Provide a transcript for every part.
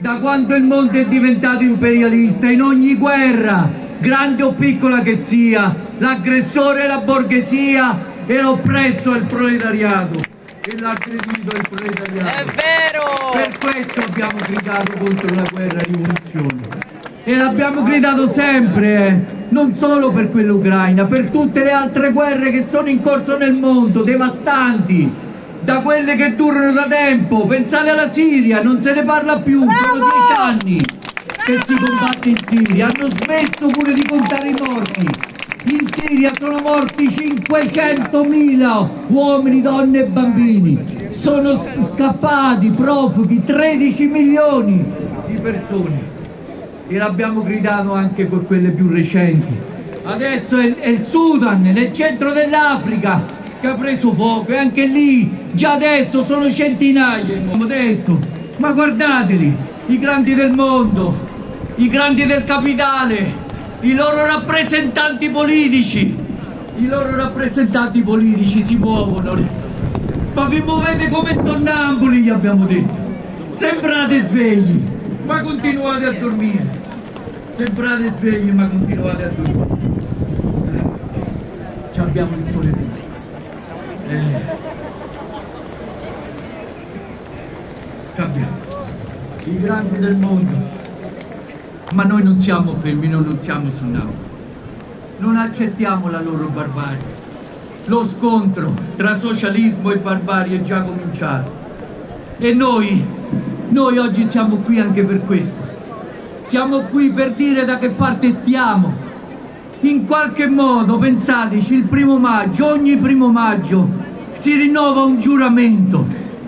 Da quando il mondo è diventato imperialista, in ogni guerra, grande o piccola che sia, l'aggressore è la borghesia e l'oppresso è il proletariato. E l'aggredito è il proletariato. È vero! Per questo abbiamo gridato contro la guerra rivoluzione. E l'abbiamo gridato sempre, eh. non solo per quella ucraina, per tutte le altre guerre che sono in corso nel mondo, devastanti da quelle che durano da tempo. Pensate alla Siria, non se ne parla più, Bravo! sono dieci anni che si combatte in Siria, hanno smesso pure di contare i morti. In Siria sono morti 500.000 uomini, donne e bambini, sono scappati profughi 13 milioni di persone e l'abbiamo gridato anche con quelle più recenti. Adesso è, è il Sudan, nel centro dell'Africa, che ha preso fuoco e anche lì già adesso sono centinaia. Abbiamo detto, ma guardateli, i grandi del mondo, i grandi del capitale, i loro rappresentanti politici, i loro rappresentanti politici si muovono. Ma vi muovete come sonnambuli, gli abbiamo detto. Sembrate svegli, ma continuate a dormire. Sembrate svegli, ma continuate a dormire. Ci abbiamo il sole dentro. Eh. Ci abbiamo. I grandi del mondo. Ma noi non siamo fermi, noi non siamo sonnambuli. Non accettiamo la loro barbarie. Lo scontro tra socialismo e barbarie è già cominciato. E noi, noi oggi siamo qui anche per questo. Siamo qui per dire da che parte stiamo. In qualche modo, pensateci, il primo maggio, ogni primo maggio, si rinnova un giuramento.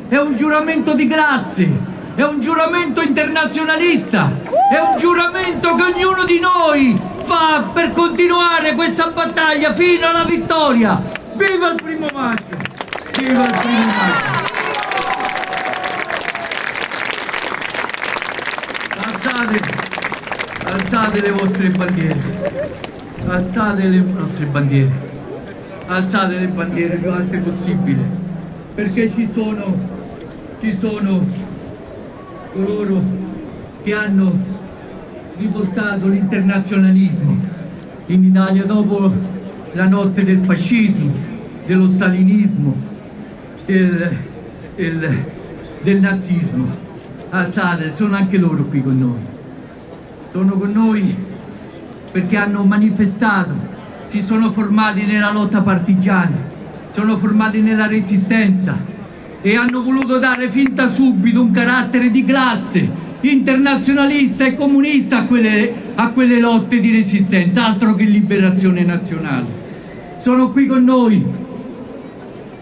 È un giuramento di classe, è un giuramento internazionalista, è un giuramento che ognuno di noi fa per continuare questa battaglia fino alla vittoria. Viva il primo maggio! Viva il primo maggio! Alzate, alzate le vostre bandiere, alzate le nostre bandiere, alzate le bandiere più alte possibile, perché ci sono, ci sono coloro che hanno riportato l'internazionalismo in Italia dopo la notte del fascismo, dello stalinismo, del, del, del nazismo. Alzate, sono anche loro qui con noi. Sono con noi perché hanno manifestato, si sono formati nella lotta partigiana, sono formati nella resistenza e hanno voluto dare fin da subito un carattere di classe internazionalista e comunista a quelle, a quelle lotte di resistenza, altro che liberazione nazionale. Sono qui con noi,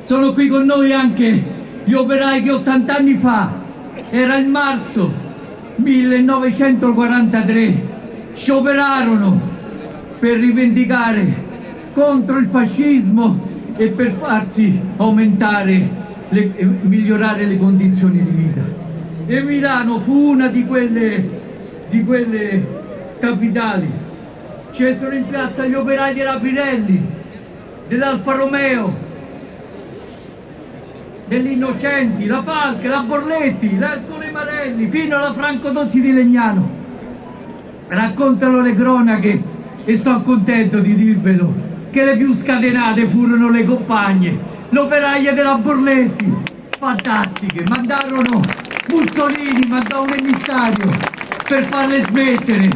sono qui con noi anche gli operai che 80 anni fa, era il marzo 1943, scioperarono per rivendicare contro il fascismo e per farsi aumentare, le, migliorare le condizioni di vita. E Milano fu una di quelle, di quelle capitali. Scesero in piazza gli operai della Pirelli, dell'Alfa Romeo, degli Innocenti, la Falche, la Borletti, l'Ercole Marelli, fino alla Franco Dozzi di Legnano. Raccontano le cronache e sono contento di dirvelo che le più scatenate furono le compagne, l'operaia della Borletti, fantastiche, mandarono Mussolini, mandò un emissario per farle smettere,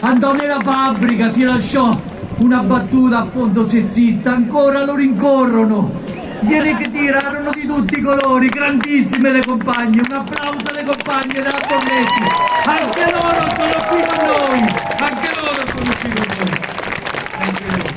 andò nella fabbrica, si lasciò una battuta a fondo sessista, ancora lo rincorrono, gliene che tirarono di tutti i colori, grandissime le compagne, un applauso alle compagne della Borletti, anche loro sono qui con noi, anche loro sono qui con noi. Anche loro.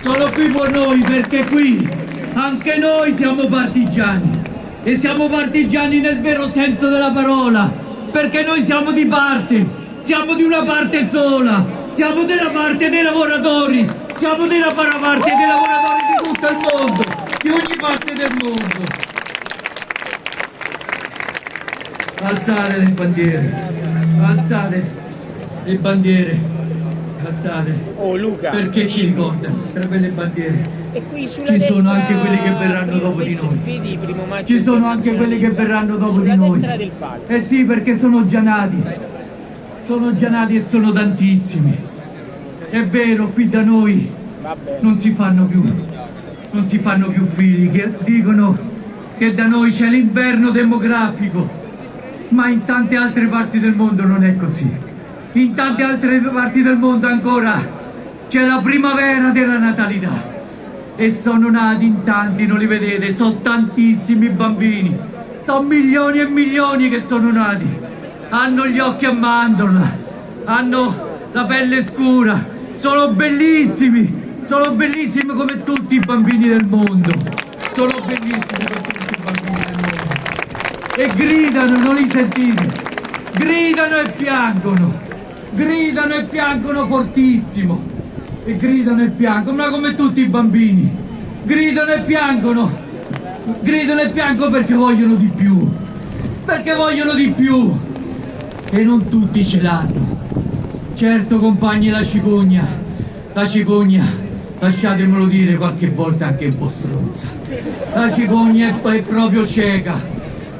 Sono qui con noi perché qui anche noi siamo partigiani e siamo partigiani nel vero senso della parola perché noi siamo di parte, siamo di una parte sola, siamo della parte dei lavoratori, siamo della parte dei lavoratori di tutto il mondo, di ogni parte del mondo. Alzate le bandiere, alzate le bandiere Cazzate. Oh Luca. Perché ci ricordano? Tra quelle bandiere. E Ci sono anche quelli che verranno dopo di noi. Ci sono anche quelli che verranno dopo di noi. destra del palco. Eh sì, perché sono già nati. Sono già nati e sono tantissimi. È vero, qui da noi non si fanno più, non si fanno più figli, che dicono che da noi c'è l'inverno demografico, ma in tante altre parti del mondo non è così. In tante altre parti del mondo ancora c'è la primavera della natalità. E sono nati in tanti, non li vedete, sono tantissimi bambini, sono milioni e milioni che sono nati, hanno gli occhi a mandorla, hanno la pelle scura, sono bellissimi, sono bellissimi come tutti i bambini del mondo, sono bellissimi come tutti i bambini del mondo. E gridano, non li sentite, gridano e piangono, gridano e piangono fortissimo. E gridano e piangono, ma come tutti i bambini, gridano e piangono, gridano e piangono perché vogliono di più, perché vogliono di più. E non tutti ce l'hanno. Certo compagni la cicogna, la cicogna, lasciatemelo dire qualche volta anche un po' stronza, la cicogna è, proprio cieca,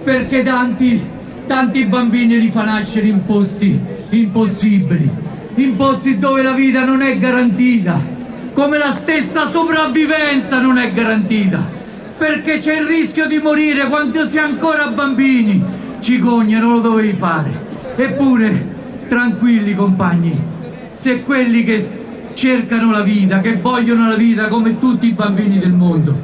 perché tanti, tanti bambini li fa nascere in posti impossibili, in posti dove la vita non è garantita, come la stessa sopravvivenza non è garantita, perché c'è il rischio di morire quando si è ancora bambini. Cicogna, non lo dovevi fare. Eppure, tranquilli compagni, se quelli che cercano la vita, che vogliono la vita come tutti i bambini del mondo,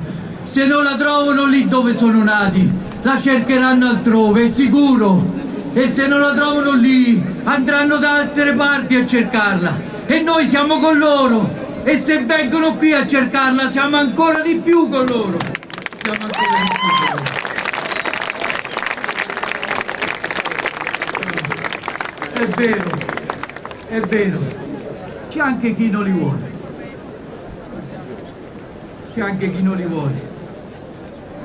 se non la trovano lì dove sono nati, la cercheranno altrove, è sicuro. E se non la trovano lì, andranno da altre parti a cercarla. E noi siamo con loro. E se vengono qui a cercarla, siamo ancora di più con loro. Siamo ancora di più con loro. È vero, è vero. C'è anche chi non li vuole. C'è anche chi non li vuole.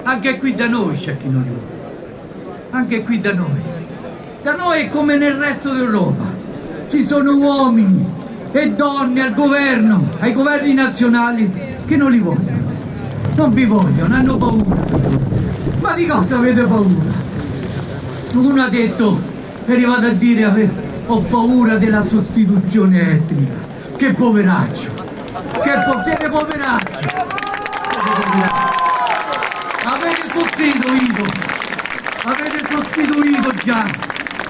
Anche qui da noi c'è chi non li vuole. Anche qui da noi. Da noi come nel resto d'Europa. Ci sono uomini e donne al governo, ai governi nazionali che non li vogliono. Non vi vogliono, hanno paura. Ma di cosa avete paura? Uno ha detto, è arrivato a dire ho paura della sostituzione etnica. Che poveraccio! Che po- siete poveracci! Avete sostituito! Avete sostituito già!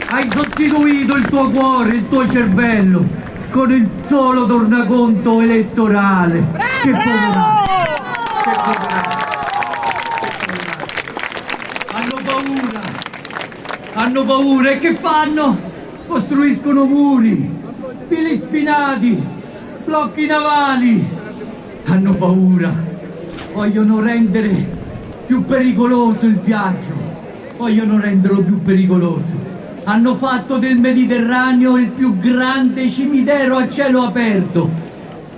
Hai sostituito il tuo cuore, il tuo cervello con il solo tornaconto elettorale! Che poveraccio! Che poveraccio! Hanno paura! Hanno paura e che fanno? Costruiscono muri, fili spinati, blocchi navali. Hanno paura. Vogliono rendere più pericoloso il viaggio. Vogliono renderlo più pericoloso. Hanno fatto del Mediterraneo il più grande cimitero a cielo aperto.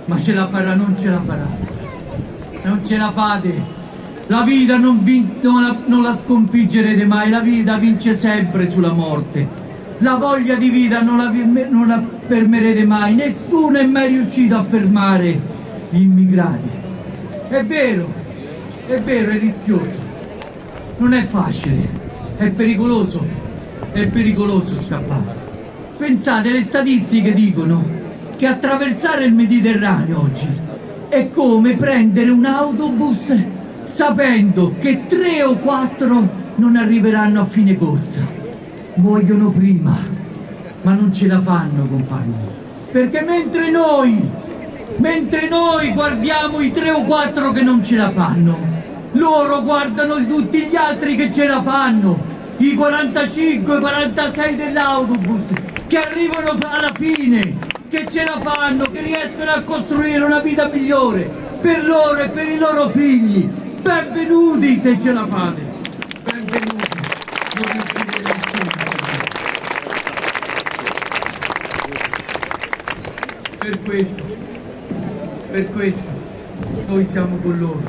Ma ce la farà, non ce la farà. Non ce la fate. La vita non, non la, non la sconfiggerete mai, la vita vince sempre sulla morte. La voglia di vita non la, non la fermerete mai, nessuno è mai riuscito a fermare gli immigrati. È vero, è vero, è rischioso, non è facile, è pericoloso, è pericoloso scappare. Pensate, le statistiche dicono che attraversare il Mediterraneo oggi è come prendere un autobus sapendo che tre o quattro non arriveranno a fine corsa. Muoiono prima, ma non ce la fanno, compagni. Perché mentre noi, mentre noi guardiamo i tre o quattro che non ce la fanno, loro guardano tutti gli altri che ce la fanno, i 45, 46 dell'autobus, che arrivano alla fine, che ce la fanno, che riescono a costruire una vita migliore per loro e per i loro figli. Benvenuti se ce la fate. Benvenuti. Non riuscirete nessuno. Per questo, per questo, noi siamo con loro,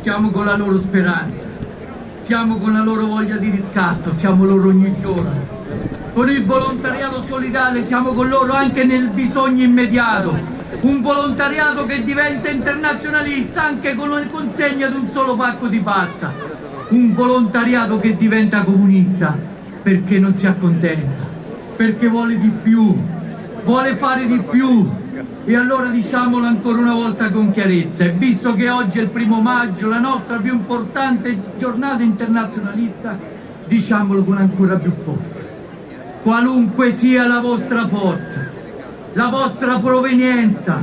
siamo con la loro speranza, siamo con la loro voglia di riscatto, siamo loro ogni giorno. Con il volontariato solidale siamo con loro anche nel bisogno immediato. Un volontariato che diventa internazionalista anche con la consegna di un solo pacco di pasta. Un volontariato che diventa comunista perché non si accontenta, perché vuole di più, vuole fare di più, e allora diciamolo ancora una volta con chiarezza, e visto che oggi è il primo maggio, la nostra più importante giornata internazionalista, diciamolo con ancora più forza. Qualunque sia la vostra forza, la vostra provenienza,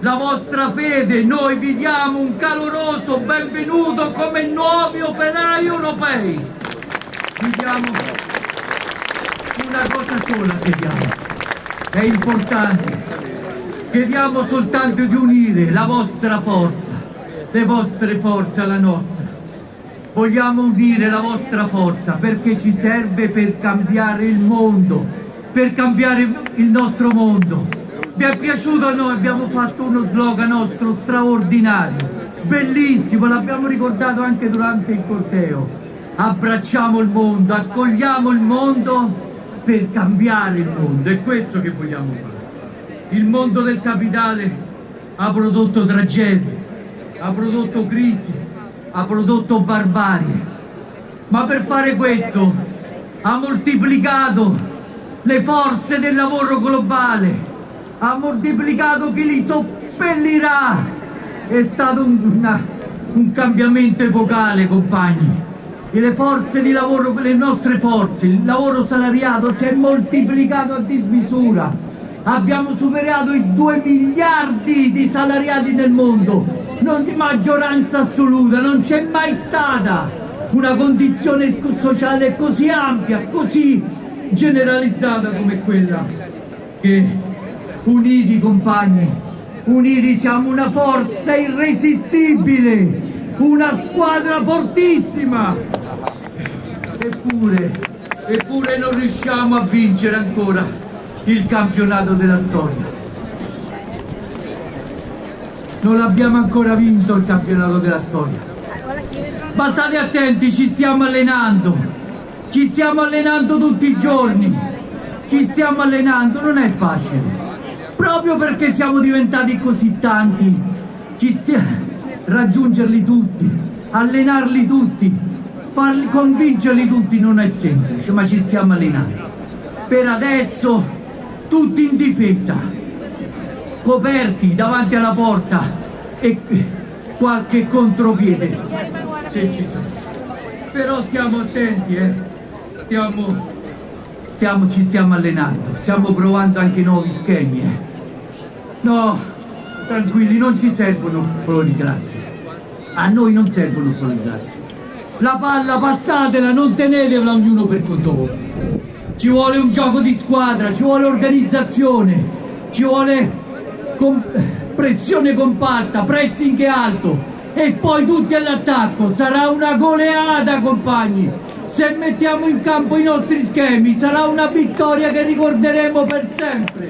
la vostra fede, noi vi diamo un caloroso benvenuto come nuovi operai europei. Vi diamo una cosa sola, chiediamo, è importante Chiediamo soltanto di unire la vostra forza, le vostre forze alla nostra. Vogliamo unire la vostra forza perché ci serve per cambiare il mondo, per cambiare il nostro mondo. Vi è piaciuto a noi? Abbiamo fatto uno slogan nostro straordinario, bellissimo, l'abbiamo ricordato anche durante il corteo. Abbracciamo il mondo, accogliamo il mondo per cambiare il mondo, è questo che vogliamo fare. Il mondo del capitale ha prodotto tragedie, ha prodotto crisi, ha prodotto barbarie, ma per fare questo ha moltiplicato le forze del lavoro globale, ha moltiplicato chi li soppellirà. È stato un, una, un cambiamento epocale, compagni. E le forze di lavoro, le nostre forze, il lavoro salariato si è moltiplicato a dismisura abbiamo superato i 2 miliardi di salariati nel mondo, non di maggioranza assoluta, non c'è mai stata una condizione sociale così ampia, così generalizzata come quella che uniti compagni, uniti siamo una forza irresistibile, una squadra fortissima, eppure, eppure non riusciamo a vincere ancora il campionato della storia. Non abbiamo ancora vinto il campionato della storia. Ma state attenti, ci stiamo allenando. Ci stiamo allenando tutti i giorni. Ci stiamo allenando, non è facile. Proprio perché siamo diventati così tanti, ci stiamo raggiungerli tutti, allenarli tutti, farli, convincerli tutti non è semplice, ma ci stiamo allenando. Per adesso tutti in difesa, coperti davanti alla porta e qualche contropiede, se ci sono. Però stiamo attenti, eh? stiamo, stiamo, ci stiamo allenando, stiamo provando anche nuovi schemi. Eh? No, tranquilli, non ci servono flori grassi. A noi non servono flori grassi. La palla passatela, non tenetela ognuno per conto vostro ci vuole un gioco di squadra, ci vuole organizzazione, ci vuole com pressione compatta, pressing alto. E poi tutti all'attacco, sarà una goleada compagni, se mettiamo in campo i nostri schemi sarà una vittoria che ricorderemo per sempre,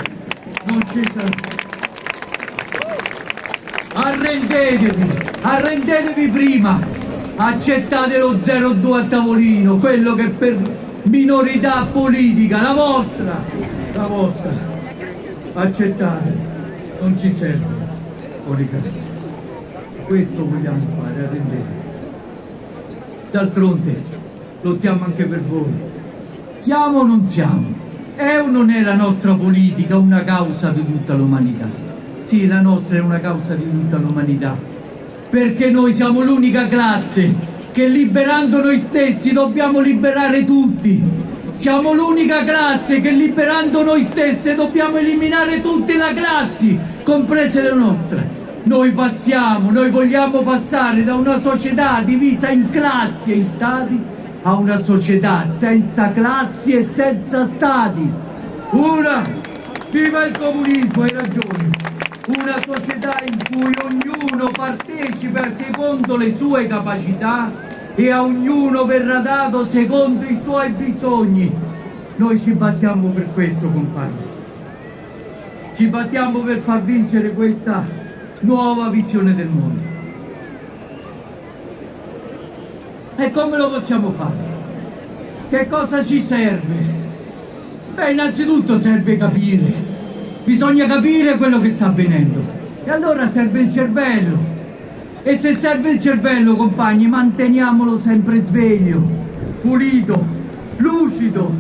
non ci sarà. Arrendetevi, arrendetevi prima, accettate lo 0-2 a tavolino, quello che per minorità politica, la vostra, la vostra, accettate, non ci serve, fuori questo vogliamo fare, arrendete. D'altronde lottiamo anche per voi, siamo o non siamo? È o non è la nostra politica una causa di tutta l'umanità? Sì, la nostra è una causa di tutta l'umanità, perché noi siamo l'unica classe che liberando noi stessi dobbiamo liberare tutti. Siamo l'unica classe che liberando noi stessi dobbiamo eliminare tutte le classi, comprese le nostre. Noi passiamo, noi vogliamo passare da una società divisa in classi e in stati a una società senza classi e senza stati. Una, viva il comunismo, hai ragione, una società in cui ognuno partecipa secondo le sue capacità e a ognuno verrà dato secondo i suoi bisogni. Noi ci battiamo per questo, compagni. Ci battiamo per far vincere questa nuova visione del mondo. E come lo possiamo fare? Che cosa ci serve? Beh, innanzitutto serve capire. Bisogna capire quello che sta avvenendo. E allora serve il cervello. E se serve il cervello, compagni, manteniamolo sempre sveglio, pulito, lucido.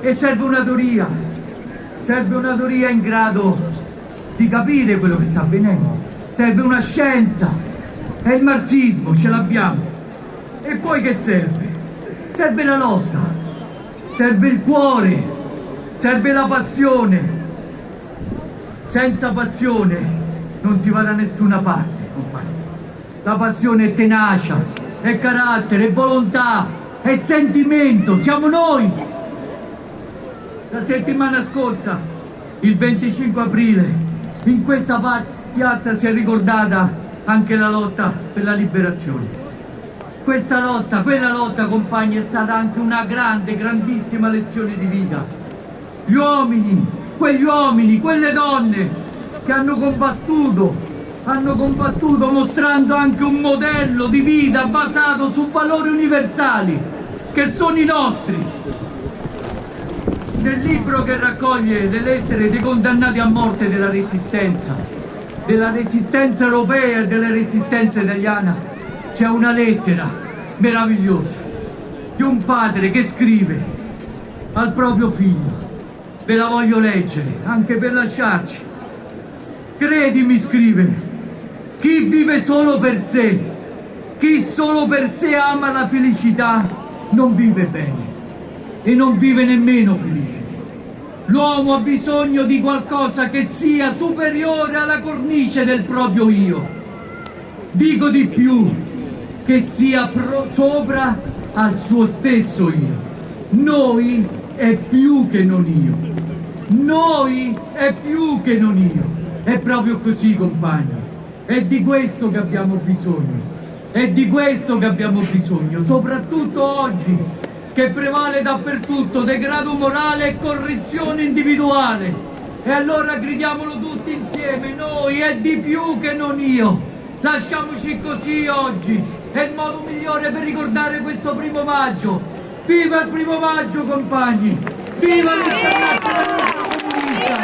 E serve una teoria. Serve una teoria in grado di capire quello che sta avvenendo. Serve una scienza. E il marxismo ce l'abbiamo. E poi che serve? Serve la lotta. Serve il cuore. Serve la passione. Senza passione non si va da nessuna parte, compagni. La passione è tenacia, è carattere, è volontà, è sentimento, siamo noi. La settimana scorsa, il 25 aprile, in questa piazza si è ricordata anche la lotta per la liberazione. Questa lotta, quella lotta, compagni, è stata anche una grande, grandissima lezione di vita. Gli uomini, quegli uomini, quelle donne che hanno combattuto hanno combattuto mostrando anche un modello di vita basato su valori universali che sono i nostri. Nel libro che raccoglie le lettere dei condannati a morte della resistenza, della resistenza europea e della resistenza italiana, c'è una lettera meravigliosa di un padre che scrive al proprio figlio. Ve la voglio leggere, anche per lasciarci. Credimi, scrive, chi vive solo per sé, chi solo per sé ama la felicità, non vive bene e non vive nemmeno felice. L'uomo ha bisogno di qualcosa che sia superiore alla cornice del proprio io. Dico di più, che sia sopra al suo stesso io. Noi è più che non io. Noi è più che non io. È proprio così, compagni. È di questo che abbiamo bisogno. È di questo che abbiamo bisogno, soprattutto oggi, che prevale dappertutto degrado morale e correzione individuale. E allora gridiamolo tutti insieme, noi è di più che non io. Lasciamoci così oggi, è il modo migliore per ricordare questo primo maggio. Viva il primo maggio compagni! Viva l'internazionale comunista!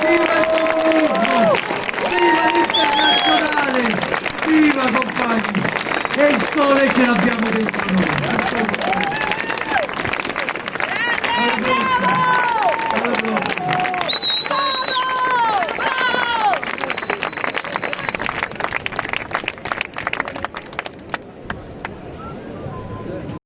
Viva il comunismo! Viva l'internazionale! Viva compagni! E il sole ce l'abbiamo dentro noi! Allora, allora.